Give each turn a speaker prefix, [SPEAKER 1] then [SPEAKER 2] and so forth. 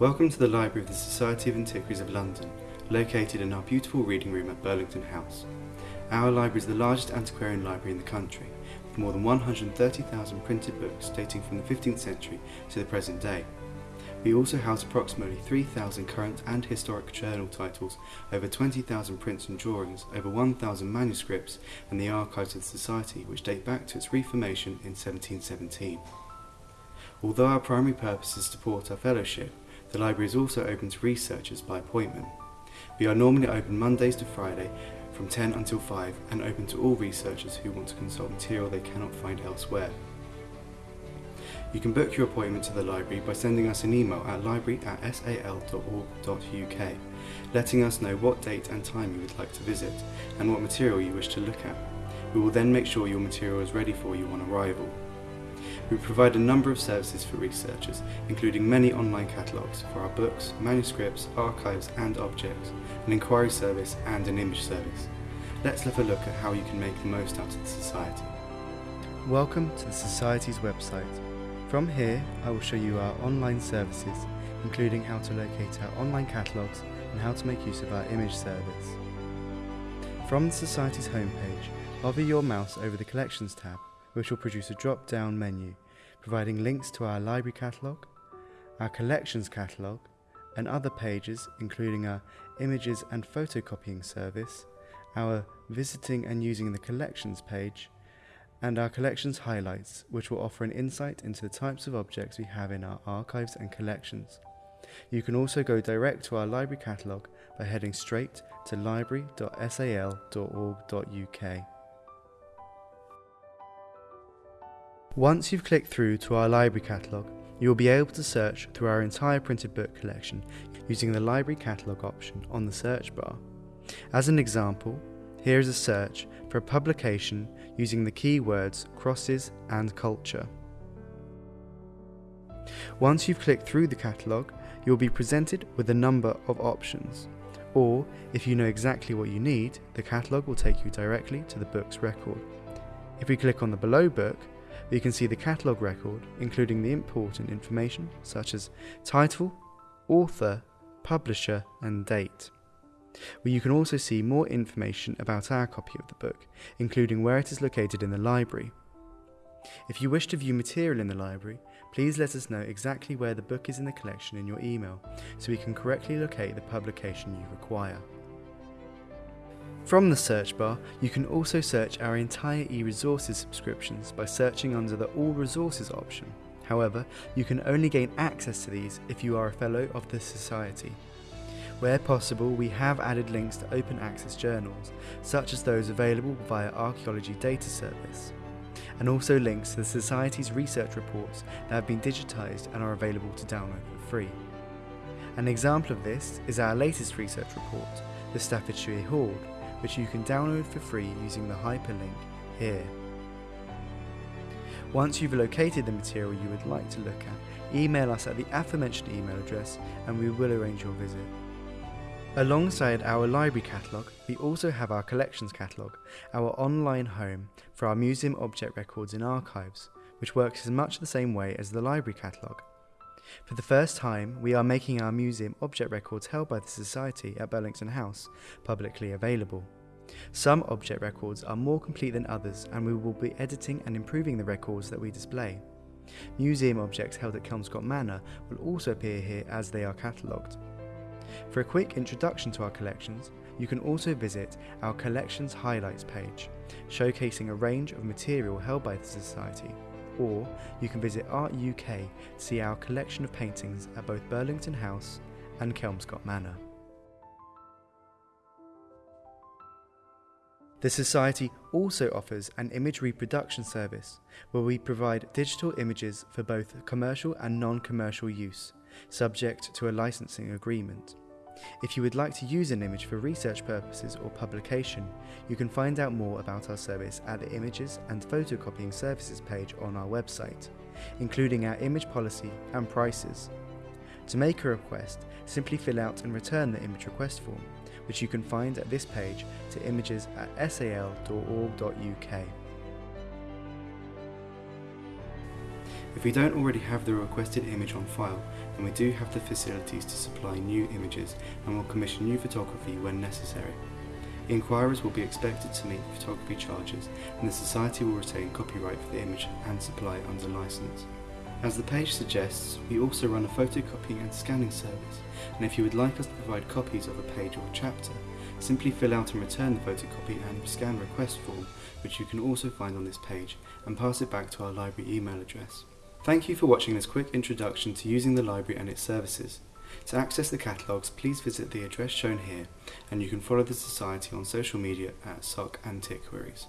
[SPEAKER 1] Welcome to the Library of the Society of Antiquaries of London, located in our beautiful reading room at Burlington House. Our library is the largest antiquarian library in the country, with more than 130,000 printed books dating from the 15th century to the present day. We also house approximately 3,000 current and historic journal titles, over 20,000 prints and drawings, over 1,000 manuscripts, and the archives of the Society, which date back to its reformation in 1717. Although our primary purpose is to support our fellowship, the library is also open to researchers by appointment. We are normally open Mondays to Friday from 10 until 5 and open to all researchers who want to consult material they cannot find elsewhere. You can book your appointment to the library by sending us an email at library at sal.org.uk, letting us know what date and time you would like to visit and what material you wish to look at. We will then make sure your material is ready for you on arrival. We provide a number of services for researchers, including many online catalogues for our books, manuscripts, archives and objects, an inquiry service and an image service. Let's have a look at how you can make the most out of the Society. Welcome to the Society's website. From here, I will show you our online services, including how to locate our online catalogues and how to make use of our image service. From the Society's homepage, hover your mouse over the Collections tab which will produce a drop down menu providing links to our library catalogue, our collections catalogue, and other pages, including our images and photocopying service, our visiting and using the collections page, and our collections highlights, which will offer an insight into the types of objects we have in our archives and collections. You can also go direct to our library catalogue by heading straight to library.sal.org.uk. Once you've clicked through to our library catalogue, you will be able to search through our entire printed book collection using the library catalogue option on the search bar. As an example, here is a search for a publication using the keywords crosses and culture. Once you've clicked through the catalogue, you will be presented with a number of options. Or, if you know exactly what you need, the catalogue will take you directly to the book's record. If we click on the below book, you can see the catalogue record, including the important information such as title, author, publisher, and date. Where you can also see more information about our copy of the book, including where it is located in the library. If you wish to view material in the library, please let us know exactly where the book is in the collection in your email so we can correctly locate the publication you require. From the search bar, you can also search our entire eResources subscriptions by searching under the All Resources option. However, you can only gain access to these if you are a Fellow of the Society. Where possible, we have added links to open access journals, such as those available via Archaeology Data Service, and also links to the Society's research reports that have been digitised and are available to download for free. An example of this is our latest research report, the Staffordshire Hoard, which you can download for free using the hyperlink here. Once you've located the material you would like to look at, email us at the aforementioned email address and we will arrange your visit. Alongside our library catalogue, we also have our collections catalogue, our online home for our museum object records and archives, which works in much the same way as the library catalogue. For the first time, we are making our museum object records held by the Society at Burlington House publicly available. Some object records are more complete than others, and we will be editing and improving the records that we display. Museum objects held at Kelmscott Manor will also appear here as they are catalogued. For a quick introduction to our collections, you can also visit our Collections Highlights page, showcasing a range of material held by the Society or you can visit Art UK to see our collection of paintings at both Burlington House and Kelmscott Manor. The Society also offers an image reproduction service where we provide digital images for both commercial and non commercial use, subject to a licensing agreement. If you would like to use an image for research purposes or publication, you can find out more about our service at the Images and Photocopying Services page on our website, including our image policy and prices. To make a request, simply fill out and return the image request form, which you can find at this page to images at sal.org.uk. If we don't already have the requested image on file, then we do have the facilities to supply new images and will commission new photography when necessary. Inquirers will be expected to meet photography charges and the Society will retain copyright for the image and supply under licence. As the page suggests, we also run a photocopying and scanning service, and if you would like us to provide copies of a page or a chapter, simply fill out and return the photocopy and scan request form, which you can also find on this page, and pass it back to our library email address. Thank you for watching this quick introduction to using the library and its services. To access the catalogues, please visit the address shown here, and you can follow the Society on social media at SOC Antiquaries.